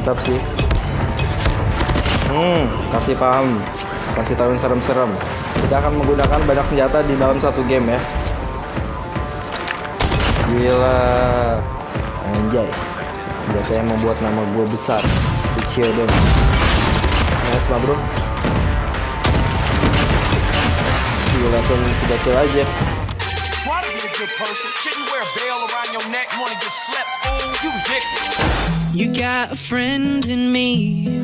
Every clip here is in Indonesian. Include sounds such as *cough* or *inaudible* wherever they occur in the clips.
mantap sih. Hmm. Kasih paham. Kasih tahu yang serem-serem. Kita akan menggunakan banyak senjata di dalam satu game ya. Gila. Anjay. Senjata yang membuat nama gue besar. Kecil dong nice ma bro. Gila langsung kita kill aja Person. Shouldn't wear a around your neck. Wanna get slept? You ridiculous. You got a friend in me.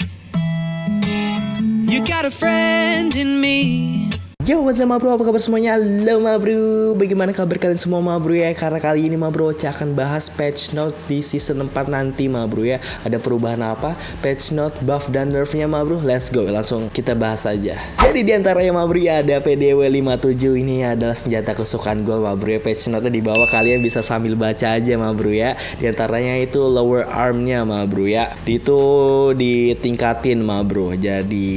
You got a friend in me. Yo, what's up bro? Apa kabar semuanya? Halo bro. Bagaimana kabar kalian semua bro ya? Karena kali ini bro akan bahas patch note di season 4 nanti bro ya. Ada perubahan apa? Patch note, buff dan nerfnya bro. Let's go, langsung kita bahas aja. Jadi di antaranya ma bro ya ada PDW 57 Ini adalah senjata kesukaan gue bro ya. Patch note di bawah. Kalian bisa sambil baca aja bro ya. Di antaranya itu lower armnya bro ya. Itu ditingkatin bro. Jadi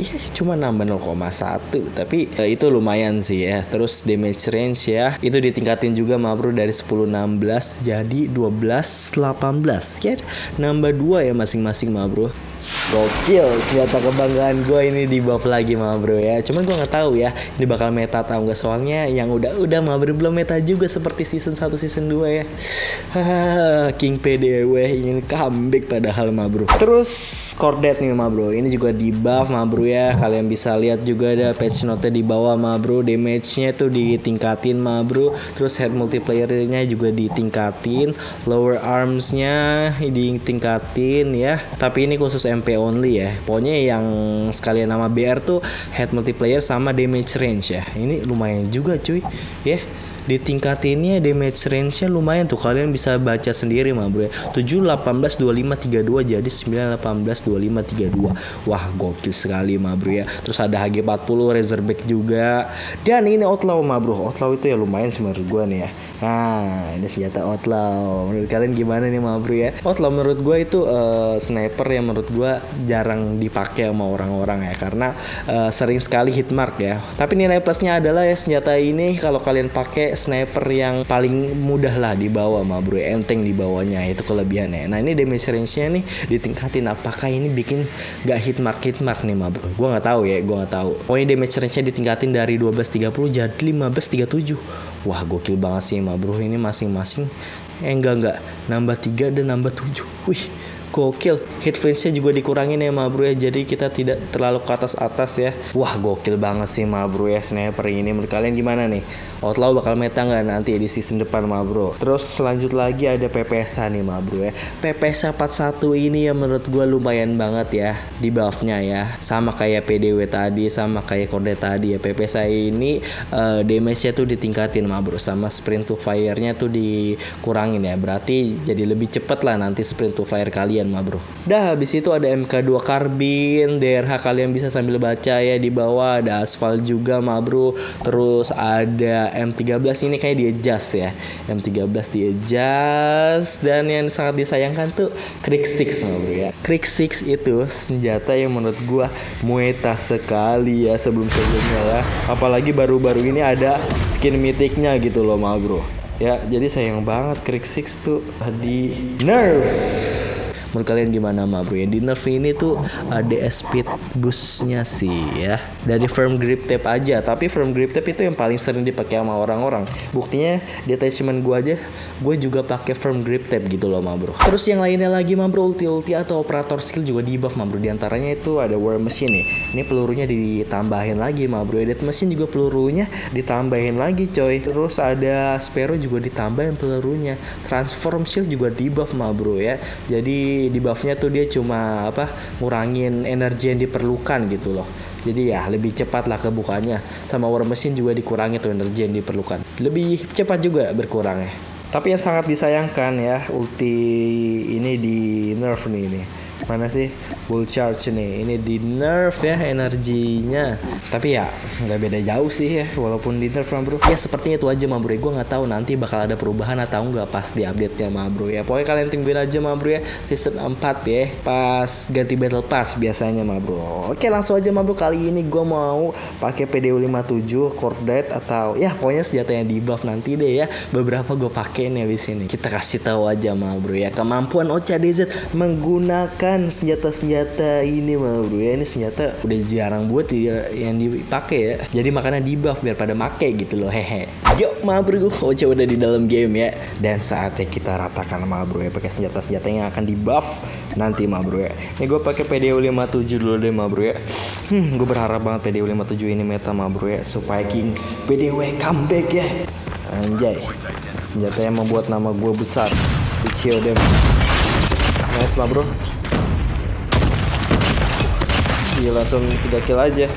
ya *laughs* cuma nambah 0,1 Tapi eh, itu lumayan sih ya. Terus damage range ya, itu ditingkatin juga ma bro dari 10 16 jadi 12 18. Ya, nambah 2 ya masing-masing ma bro. Gokil, senjata kebanggaan gue ini di buff lagi ma bro ya. Cuman gue nggak tahu ya, ini bakal meta atau enggak soalnya yang udah udah ma bro belum meta juga seperti season 1 season 2 ya. *sighs* King PDW ingin comeback padahal ma bro. Terus Cordet nih ma bro, ini juga di buff ma bro ya. Kalian bisa lihat juga ada patch note di bawah ma bro. Damage-nya tuh ditingkatin ma bro. Terus head multiplayer-nya juga ditingkatin. Lower arms-nya ditingkatin ya. Tapi ini khusus MP only ya. Pokoknya yang sekalian nama BR tuh head multiplayer sama damage range ya. Ini lumayan juga cuy. Ya. Ditingkatinnya damage range-nya lumayan tuh. Kalian bisa baca sendiri mah bro ya. 7 18 25 32 jadi 9 18 25 32 wah gokil sekali mah bro ya. Terus ada HG40 Razorback juga. Dan ini outlaw mah bro. Outlaw itu ya lumayan sih menurut gua nih ya nah ini senjata outlaw. Menurut kalian gimana nih mah bro ya? Outlaw menurut gua itu uh, sniper yang menurut gua jarang dipakai sama orang-orang ya. Karena uh, sering sekali hit mark ya. Tapi nilai plusnya adalah ya senjata ini kalau kalian pakai sniper yang paling mudah lah dibawa ma bro enteng di bawahnya itu kelebihannya. Nah ini damage range nya nih ditingkatin apakah ini bikin gak hit mark hit mark nih ma bro? Gue nggak tahu ya gue nggak tahu. Pokoknya damage range nya ditingkatin dari 1230 jadi 1537 wah gokil banget sih ma bro. Ini masing-masing eh enggak enggak. Nambah 3 dan nambah 7 wih gokil. Hit range-nya juga dikurangin ya ma bro ya. Jadi kita tidak terlalu ke atas atas ya. Wah gokil banget sih ma bro ya sniper ini. Menurut kalian gimana nih? Outlaw bakal meta nggak nanti di season depan ma bro? Terus selanjut lagi ada PPSA nih ma bro ya. PPSA 41 ini ya menurut gue lumayan banget ya di buffnya ya. Sama kayak PDW tadi sama kayak kode tadi ya. PPSA ini uh, damage-nya tuh ditingkatin ma bro. Sama sprint to fire-nya tuh dikurangin ya. Berarti jadi lebih cepet lah nanti sprint to fire kalian kalian mah bro. Dah habis itu ada MK2 Carbine, DRH kalian bisa sambil baca ya di bawah ada aspal juga mah bro. Terus ada M13 ini kayak di adjust ya. M13 di adjust dan yang sangat disayangkan tuh Krieg 6 mah bro ya. Krieg 6 itu senjata yang menurut gua mueta sekali ya sebelum-sebelumnya ya. Apalagi baru-baru ini ada skin mythicnya gitu loh mah bro. Ya, jadi sayang banget Krieg 6 tuh di nerf menurut kalian gimana ma bro? Ya di nerf ini tuh ada speed boostnya sih ya. Dari firm grip tape aja. Tapi firm grip tape itu yang paling sering dipakai sama orang-orang. Buktinya di attachment gue aja gue juga pakai firm grip tape gitu loh ma bro. Terus yang lainnya lagi ma bro ulti ulti atau operator skill juga di buff ma bro. Di antaranya itu ada war machine nih. Ini pelurunya ditambahin lagi ma bro. Death machine juga pelurunya ditambahin lagi coy. Terus ada sparrow juga ditambahin pelurunya. Transform shield juga di buff ma bro ya. Jadi di buffnya tuh dia cuma apa ngurangin energi yang diperlukan gitu loh. Jadi ya lebih cepat lah kebukanya. Sama war machine juga dikurangi tuh energi yang diperlukan. Lebih cepat juga berkurangnya. Tapi yang sangat disayangkan ya ulti ini di nerf nih ini mana sih? Bull charge nih. Ini di nerf ya energinya. Tapi ya nggak beda jauh sih ya walaupun di nerf bro. Ya sepertinya itu aja mah bro. Gue nggak tahu nanti bakal ada perubahan atau nggak pas di update nya mah bro. Ya pokoknya kalian tungguin aja mah bro ya. Season 4 ya pas ganti battle pass biasanya mah bro. Oke langsung aja mah bro. Kali ini gue mau pakai PDU 57 Cordet atau ya pokoknya senjata yang di buff nanti deh ya. Beberapa gue pakai nih di sini. Kita kasih tahu aja mah bro ya. Kemampuan Ocha DZ menggunakan menemukan senjata-senjata ini mah bro ya. Ini senjata udah jarang buat ya, yang dipakai ya. Jadi makanya di buff biar pada make gitu loh hehe. Yuk mah bro Oce udah di dalam game ya. Dan saatnya kita ratakan mah bro ya pakai senjata-senjata yang akan di buff nanti mah bro ya. Ini gue pakai PDO 57 dulu deh mah bro ya. Hmm gue berharap banget PDO 57 ini meta mah bro ya supaya King PDW comeback ya. Anjay. Senjata yang membuat nama gue besar. Di CODM Nice mah bro Dia langsung 3 kill aja.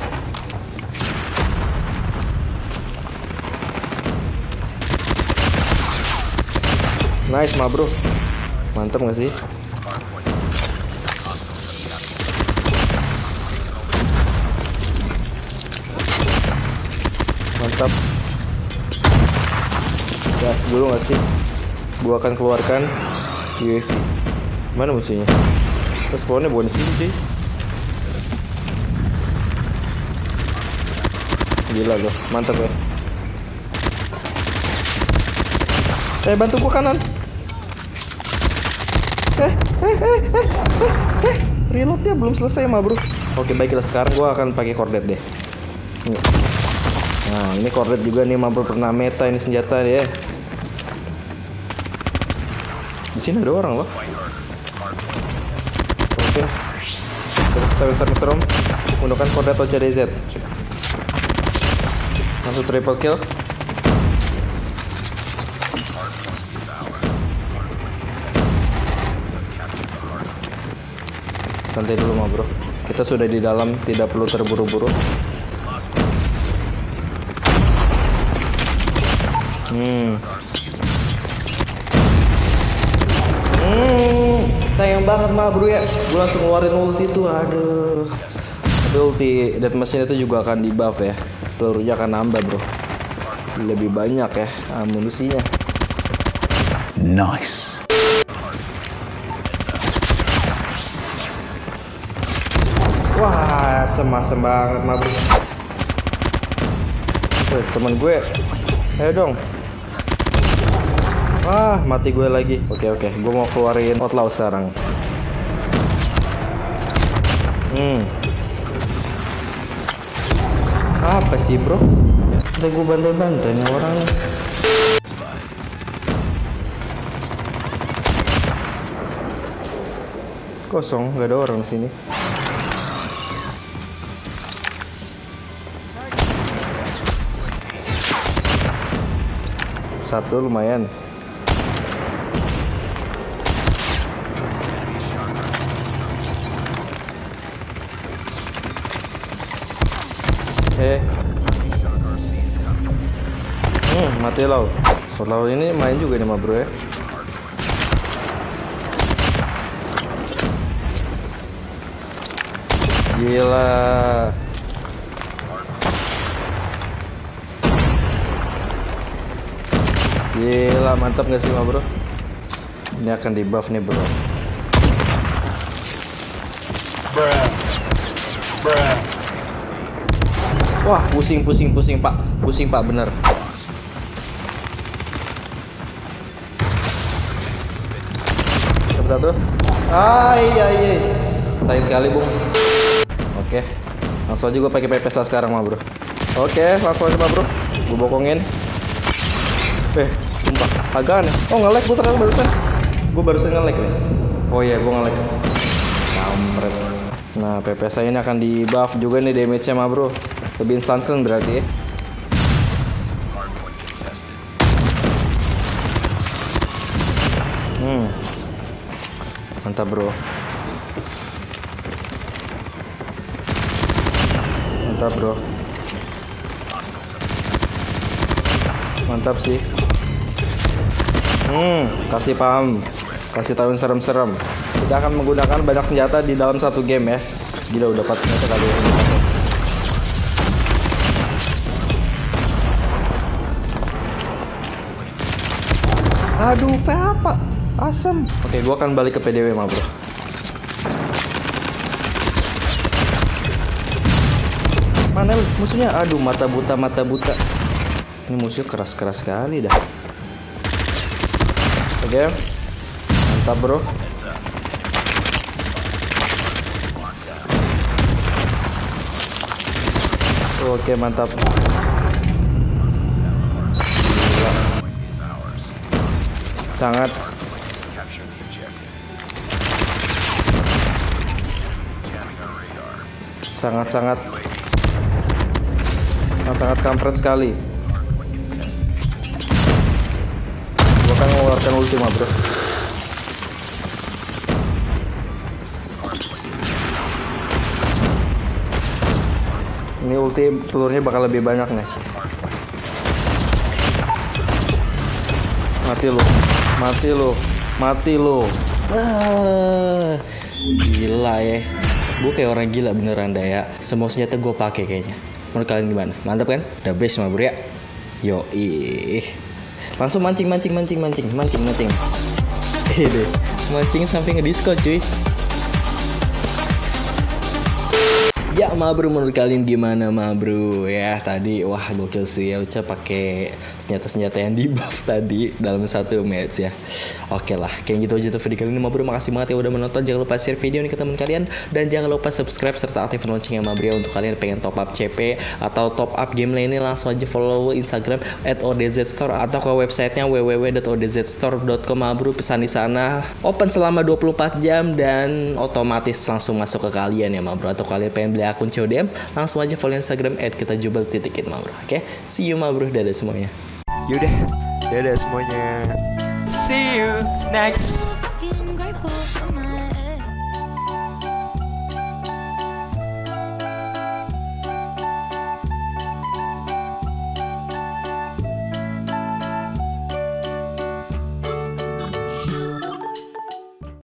Nice mah bro. Mantap gak sih? Mantap. Gas dulu gak sih? Gua akan keluarkan UAV Mana musuhnya? Di sini cuy Gila loh, mantap ya Eh bantu gua kanan. Eh, eh, eh, eh, eh, eh. Reloadnya belum selesai mah bro. Oke baiklah. Sekarang gua akan pakai kordet deh. Nih. Nah ini kordet juga nih mah bro. Pernah meta ini senjata ya di sini ada orang loh. Oke. Terus kita besar serem menggunakan kode atau CDZ. Langsung triple kill. Santai dulu mah bro. Kita sudah di dalam, tidak perlu terburu-buru. Hmm. Hmm, sayang banget mah bro ya. Gue langsung ngeluarin ulti tuh, aduh. Ulti death machine itu juga akan di buff ya. Pelurunya akan nambah bro. Lebih banyak ya amunisinya. Nice. Wah, semasem banget mah bro. Wih, temen gue, ayo dong. Wah, mati gue lagi. Oke oke, gue mau keluarin outlaw sekarang. Hmm. Apa sih bro? Udah gue bantai-bantai nih orang. Kosong, nggak ada orang sini. Satu lumayan. Eh. Hmm, mati lau. Lau ini main juga nih, ma bro ya. Gila. Gila, mantap gak sih, ma bro? Ini akan di buff nih, bro. Wah, pusing, pusing, pusing, Pak. Pusing, Pak, bener. Satu. Ai, ai, ai. Sayang sekali, Bung. Oke. Langsung aja gue pakai pepes lah sekarang, mah, Bro. Oke, langsung aja, Bro. Gue bokongin. Eh, sumpah. Agak aneh. Oh, nge-lag gue ternyata barusan. Gue barusan nge-lag nih. Oh iya, gue nge-lag. Kampret. Nah, PPS ini akan di buff juga nih damage-nya mah bro Lebih kan berarti ya? Hmm. Mantap bro. Mantap bro. Mantap sih. Hmm, kasih paham. Kasih tahu serem-serem. Kita akan menggunakan banyak senjata di dalam satu game ya. Gila udah 4 senjata kali ini Aduh, apa? Asem. Oke, gua akan balik ke PDW mah, Bro. Mana musuhnya? Aduh, mata buta, mata buta. Ini musuh keras-keras sekali dah. Oke. Mantap, Bro. Oke, mantap. Sangat sangat-sangat sangat-sangat kampret sekali. Gua kan mengeluarkan ultima bro. Ini ulti pelurnya bakal lebih banyak nih. Mati lu, mati lu, mati lu. Ah, gila ya. Gue kayak orang gila beneran dah ya. Semua senjata gue pakai kayaknya. Menurut kalian gimana? Mantap kan? Udah best mah bro ya. Yo ih. Langsung mancing mancing mancing mancing mancing mancing. Ini mancing sampai ngedisco cuy. Ya ma bro menurut kalian gimana ma bro? Ya tadi wah gokil sih. Ya Uca pakai senjata-senjata yang di buff *laughs* tadi dalam satu match ya. Oke lah kayak gitu aja tuh video kali ini ma bro. Makasih banget ya udah menonton. Jangan lupa share video ini ke teman kalian. Dan jangan lupa subscribe serta aktifkan loncengnya ma bro ya untuk kalian yang pengen top up CP atau top up game lainnya langsung aja follow Instagram at odzstore atau ke websitenya www.odzstore.com ma bro. Pesan di sana. Open selama 24 jam dan otomatis langsung masuk ke kalian ya ma bro. Atau kalian pengen beli akun CODM langsung aja follow Instagram at kita jubel titikin oke? See you ma bro dadah semuanya. Yaudah, dadah semuanya. See you next